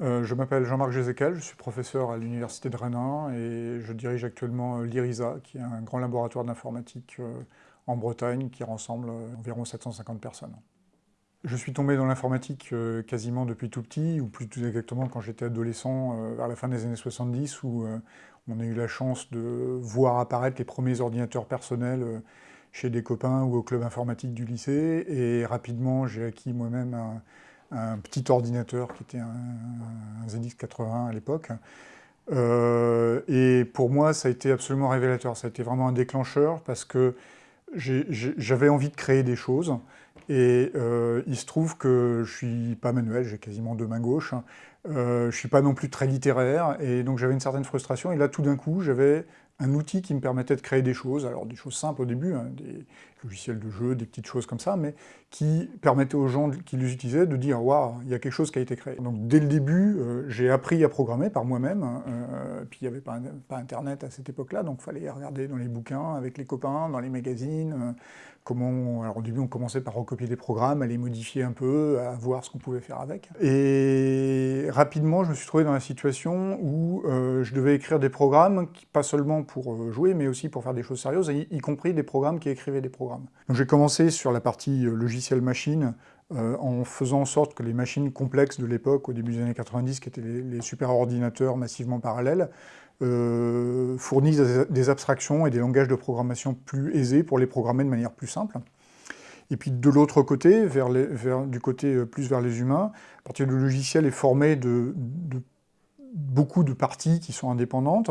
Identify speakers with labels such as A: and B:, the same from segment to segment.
A: Euh, je m'appelle Jean-Marc Gézécal, je suis professeur à l'Université de Rennes et je dirige actuellement euh, l'IRISA, qui est un grand laboratoire d'informatique euh, en Bretagne qui rassemble environ 750 personnes. Je suis tombé dans l'informatique quasiment depuis tout petit, ou plus exactement quand j'étais adolescent, vers la fin des années 70, où on a eu la chance de voir apparaître les premiers ordinateurs personnels chez des copains ou au club informatique du lycée, et rapidement j'ai acquis moi-même un petit ordinateur qui était un, ZX80 à l'époque. Euh, et pour moi, ça a été absolument révélateur. Ça a été vraiment un déclencheur parce que j'avais envie de créer des choses. Et euh, il se trouve que je suis pas manuel, j'ai quasiment deux mains gauches. Euh, je suis pas non plus très littéraire. Et donc j'avais une certaine frustration. Et là, tout d'un coup, j'avais un outil qui me permettait de créer des choses, alors des choses simples au début, hein, des logiciels de jeu, des petites choses comme ça, mais qui permettaient aux gens qui les utilisaient de dire « Waouh, il y a quelque chose qui a été créé ». Donc dès le début, euh, j'ai appris à programmer par moi-même, hein, euh, puis il n'y avait pas, Internet à cette époque-là, donc il fallait regarder dans les bouquins, avec les copains, dans les magazines, euh, Alors au début, on commençait par recopier des programmes, à les modifier un peu, à voir ce qu'on pouvait faire avec. Et rapidement, je me suis trouvé dans la situation où je devais écrire des programmes, pas seulement pour euh, jouer, mais aussi pour faire des choses sérieuses, y, compris des programmes qui écrivaient des programmes. Donc j'ai commencé sur la partie euh, logiciel machine, euh, en faisant en sorte que les machines complexes de l'époque, au début des années 90, qui étaient les, super ordinateurs massivement parallèles, fournissent des abstractions et des langages de programmation plus aisés pour les programmer de manière plus simple. Et puis de l'autre côté, du côté plus vers les humains, à partir du logiciel est formé de, beaucoup de parties qui sont indépendantes.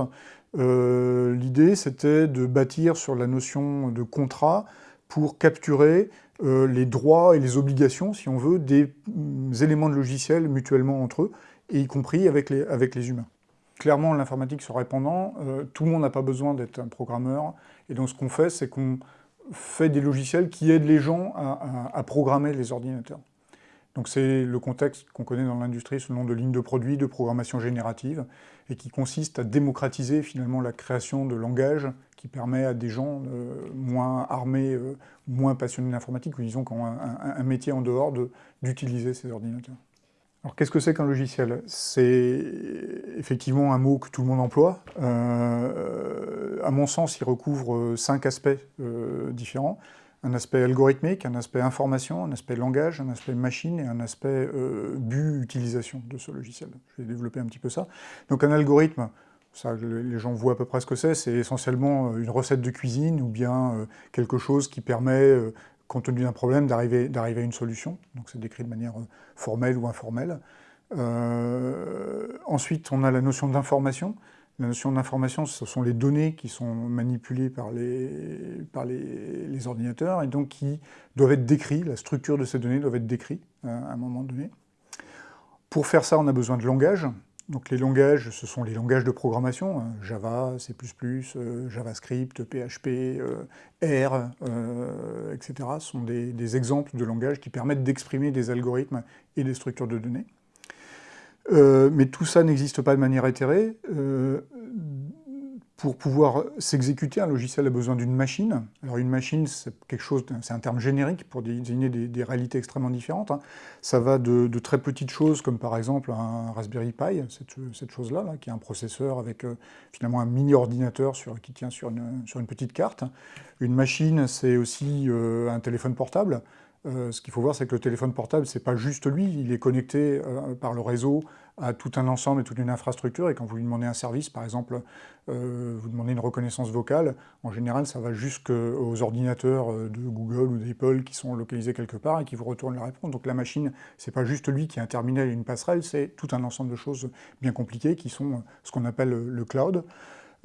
A: Euh, l'idée, c'était de bâtir sur la notion de contrat pour capturer euh, les droits et les obligations, si on veut, des mm, éléments de logiciel mutuellement entre eux, et y compris avec les humains. Clairement, l'informatique se répandant, euh, tout le monde n'a pas besoin d'être un programmeur, et donc ce qu'on fait, c'est qu'on fait des logiciels qui aident les gens à programmer les ordinateurs. Donc c'est le contexte qu'on connaît dans l'industrie sous nom de ligne de produits, de programmation générative, et qui consiste à démocratiser finalement la création de langage qui permet à des gens euh, moins armés, euh, moins passionnés d'informatique, ou disons qui ont un, métier en dehors d'utiliser ces ordinateurs. Alors qu'est-ce que c'est qu'un logiciel? C'est effectivement un mot que tout le monde emploie. Euh, à mon sens, il recouvre cinq aspects différents un aspect algorithmique, un aspect information, un aspect langage, un aspect machine et un aspect euh, but utilisation de ce logiciel. Je vais développer un petit peu ça. Donc un algorithme, ça, les gens voient à peu près ce que c'est, c'est essentiellement euh, une recette de cuisine ou bien euh, quelque chose qui permet, compte tenu d'un problème, d'arriver à une solution. Donc c'est décrit de manière formelle ou informelle. ensuite, on a la notion d'information. La notion d'information, ce sont les données qui sont manipulées par les, par les, ordinateurs et donc qui doivent être décrites, la structure de ces données doit être décrite euh, à un moment donné. Pour faire ça, on a besoin de langage. Donc les langages, ce sont les langages de programmation, hein, Java, C++, euh, JavaScript, PHP, euh, R, etc. Ce sont des, des exemples de langages qui permettent d'exprimer des algorithmes et des structures de données. Euh, mais tout ça n'existe pas de manière éthérée. Euh, pour pouvoir s'exécuter, un logiciel a besoin d'une machine. Alors une machine, c'est un terme générique pour désigner des, réalités extrêmement différentes. Hein. Ça va de, très petites choses, comme par exemple un Raspberry Pi, cette, chose-là, qui est un processeur avec euh, finalement un mini-ordinateur qui tient sur une, sur une, petite carte. Une machine, c'est aussi un téléphone portable. Euh, ce qu'il faut voir, c'est que le téléphone portable, c'est pas juste lui, il est connecté euh, par le réseau à tout un ensemble et toute une infrastructure, et quand vous lui demandez un service, par exemple, euh, vous demandez une reconnaissance vocale, en général, ça va jusqu'aux ordinateurs de Google ou d'Apple qui sont localisés quelque part et qui vous retournent la réponse. Donc la machine, c'est pas juste lui qui a un terminal et une passerelle, c'est tout un ensemble de choses bien compliquées qui sont ce qu'on appelle le cloud.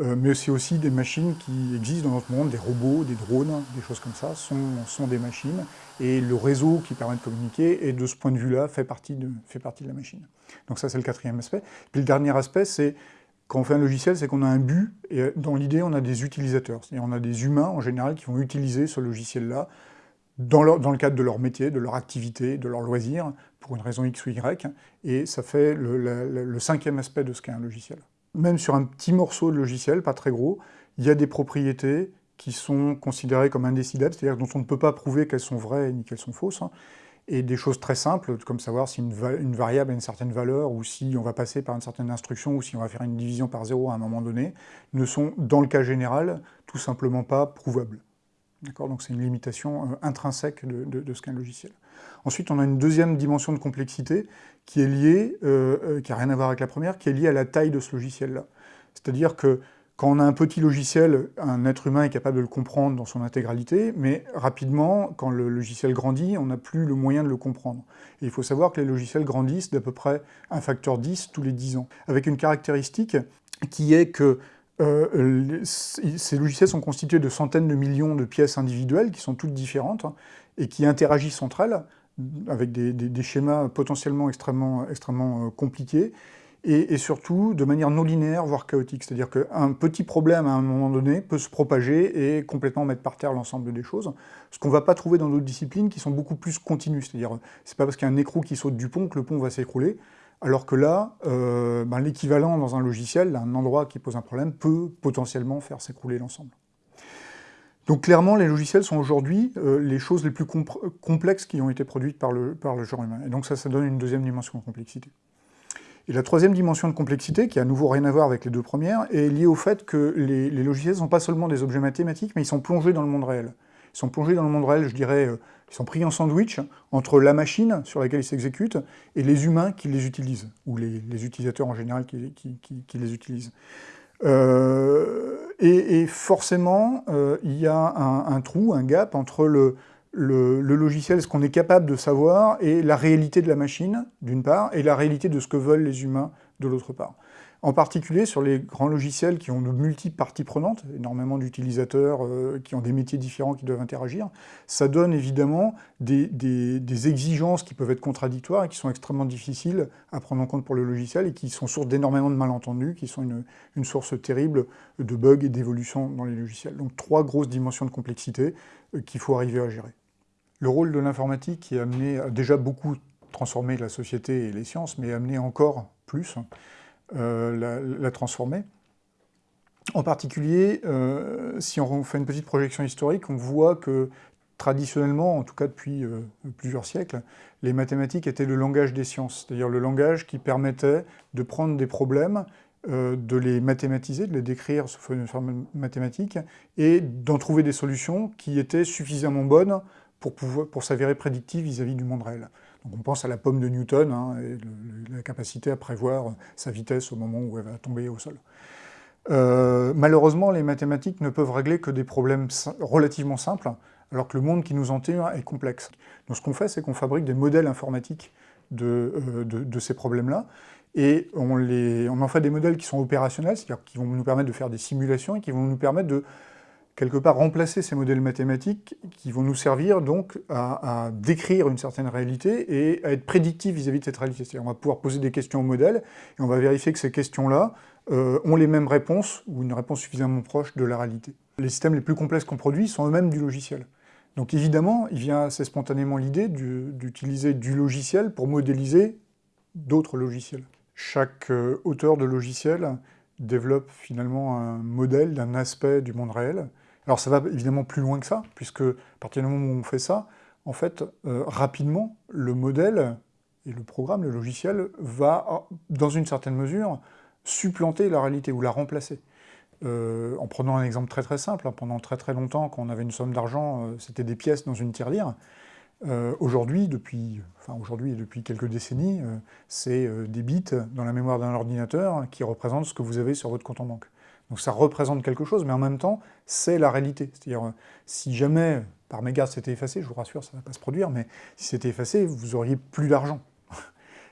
A: Euh, mais c'est aussi des machines qui existent dans notre monde, des robots, des drones, des choses comme ça, sont, des machines, et le réseau qui permet de communiquer, et de ce point de vue-là, fait, partie de, la machine. Donc ça, c'est le quatrième aspect. Puis le dernier aspect, c'est quand on fait un logiciel, c'est qu'on a un but, et dans l'idée, on a des utilisateurs. C'est-à-dire on a des humains, en général, qui vont utiliser ce logiciel-là dans, dans, le cadre de leur métier, de leur activité, de leur loisir, pour une raison X ou Y, et ça fait le, le cinquième aspect de ce qu'est un logiciel même sur un petit morceau de logiciel, pas très gros, il y a des propriétés qui sont considérées comme indécidables, c'est-à-dire dont on ne peut pas prouver qu'elles sont vraies ni qu'elles sont fausses. Hein. et des choses très simples, comme savoir si une, variable a une certaine valeur, ou si on va passer par une certaine instruction, ou si on va faire une division par zéro à un moment donné, ne sont, dans le cas général, tout simplement pas prouvables. Donc c'est une limitation euh, intrinsèque de, ce qu'est un logiciel. Ensuite, on a une deuxième dimension de complexité qui est liée, euh, euh, qui n'a rien à voir avec la première, qui est liée à la taille de ce logiciel-là. C'est-à-dire que quand on a un petit logiciel, un être humain est capable de le comprendre dans son intégralité, mais rapidement, quand le logiciel grandit, on n'a plus le moyen de le comprendre. Et il faut savoir que les logiciels grandissent d'à peu près un facteur 10 tous les 10 ans, avec une caractéristique qui est que euh, ces logiciels sont constitués de centaines de millions de pièces individuelles qui sont toutes différentes hein, et qui interagissent entre elles avec des, schémas potentiellement extrêmement, extrêmement euh, compliqués et, surtout de manière non linéaire, voire chaotique. C'est-à-dire qu'un petit problème à un moment donné peut se propager et complètement mettre par terre l'ensemble des choses, ce qu'on ne va pas trouver dans d'autres disciplines qui sont beaucoup plus continues. C'est-à-dire, c'est pas parce qu'il y a un écrou qui saute du pont que le pont va s'écrouler, alors que là, euh, ben, l'équivalent dans un logiciel, un endroit qui pose un problème, peut potentiellement faire s'écrouler l'ensemble. Donc clairement, les logiciels sont aujourd'hui euh, les choses les plus complexes qui ont été produites par le, genre humain. Et donc ça, ça donne une deuxième dimension de complexité. Et la troisième dimension de complexité, qui a à nouveau rien à voir avec les deux premières, est liée au fait que les, logiciels ne sont pas seulement des objets mathématiques, mais ils sont plongés dans le monde réel. Ils sont plongés dans le monde réel, je dirais, euh, ils sont pris en sandwich entre la machine sur laquelle ils s'exécutent et les humains qui les utilisent, ou les, utilisateurs en général qui, les utilisent. Euh, et, forcément, euh, il y a un, trou, un gap entre le, le, logiciel, ce qu'on est capable de savoir, et la réalité de la machine, d'une part, et la réalité de ce que veulent les humains, de l'autre part. En particulier sur les grands logiciels qui ont de multiples parties prenantes, énormément d'utilisateurs euh, qui ont des métiers différents qui doivent interagir, ça donne évidemment des, exigences qui peuvent être contradictoires et qui sont extrêmement difficiles à prendre en compte pour le logiciel et qui sont source d'énormément de malentendus, qui sont une, source terrible de bugs et d'évolution dans les logiciels. Donc trois grosses dimensions de complexité euh, qu'il faut arriver à gérer. Le rôle de l'informatique qui a amené, déjà beaucoup transformé la société et les sciences, mais amené encore plus euh, la, transformer. En particulier, euh, si on fait une petite projection historique, on voit que traditionnellement, en tout cas depuis euh, plusieurs siècles, les mathématiques étaient le langage des sciences, c'est-à-dire le langage qui permettait de prendre des problèmes, de les mathématiser, de les décrire sous forme mathématique, et d'en trouver des solutions qui étaient suffisamment bonnes pour, pour s'avérer prédictives vis-à-vis du monde réel. On pense à la pomme de Newton, hein, et la capacité à prévoir sa vitesse au moment où elle va tomber au sol. Euh, malheureusement, les mathématiques ne peuvent régler que des problèmes relativement simples, alors que le monde qui nous entoure est complexe. Donc ce qu'on fait, c'est qu'on fabrique des modèles informatiques de, euh, ces problèmes-là, et on en fait des modèles qui sont opérationnels, c'est-à-dire qui vont nous permettre de faire des simulations et qui vont nous permettre de quelque part remplacer ces modèles mathématiques qui vont nous servir donc à, décrire une certaine réalité et à être prédictifs vis-à-vis de cette réalité. On va pouvoir poser des questions au modèle et on va vérifier que ces questions-là euh, ont les mêmes réponses ou une réponse suffisamment proche de la réalité. Les systèmes les plus complexes qu'on produit sont eux-mêmes du logiciel. Donc évidemment, il vient assez spontanément l'idée d'utiliser du logiciel pour modéliser d'autres logiciels. Chaque euh, auteur de logiciel développe finalement un modèle d'un aspect du monde réel, alors ça va évidemment plus loin que ça, puisque à partir du moment où on fait ça, en fait, euh, rapidement, le modèle et le programme, le logiciel, va, dans une certaine mesure, supplanter la réalité ou la remplacer. Euh, en prenant un exemple très très simple, hein, pendant très très longtemps, quand on avait une somme d'argent, euh, c'était des pièces dans une tirelire. aujourd'hui, depuis, enfin aujourd'hui et depuis quelques décennies, c'est des bits dans la mémoire d'un ordinateur qui représentent ce que vous avez sur votre compte en banque. Donc ça représente quelque chose, mais en même temps, c'est la réalité. C'est-à-dire, si jamais, par mégarde, c'était effacé, je vous rassure, ça ne va pas se produire, mais si c'était effacé, vous auriez plus d'argent.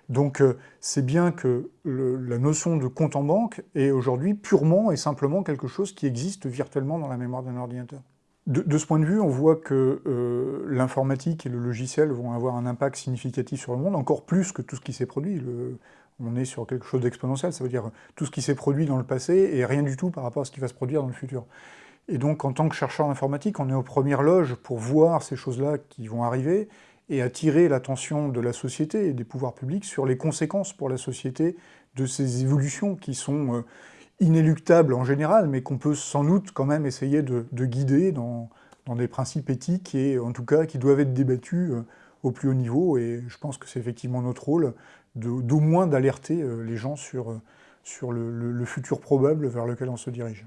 A: Donc euh, c'est bien que la notion de compte en banque est aujourd'hui purement et simplement quelque chose qui existe virtuellement dans la mémoire d'un ordinateur. De, ce point de vue, on voit que euh, l'informatique et le logiciel vont avoir un impact significatif sur le monde, encore plus que tout ce qui s'est produit. On est sur quelque chose d'exponentiel, ça veut dire tout ce qui s'est produit dans le passé et rien du tout par rapport à ce qui va se produire dans le futur. Et donc, en tant que chercheur informatique, on est aux premières loges pour voir ces choses-là qui vont arriver et attirer l'attention de la société et des pouvoirs publics sur les conséquences pour la société de ces évolutions qui sont euh, inéluctables en général, mais qu'on peut sans doute quand même essayer de, guider dans, des principes éthiques et en tout cas qui doivent être débattus euh, au plus haut niveau, et je pense que c'est effectivement notre rôle d'au moins d'alerter les gens sur, sur le futur probable vers lequel on se dirige.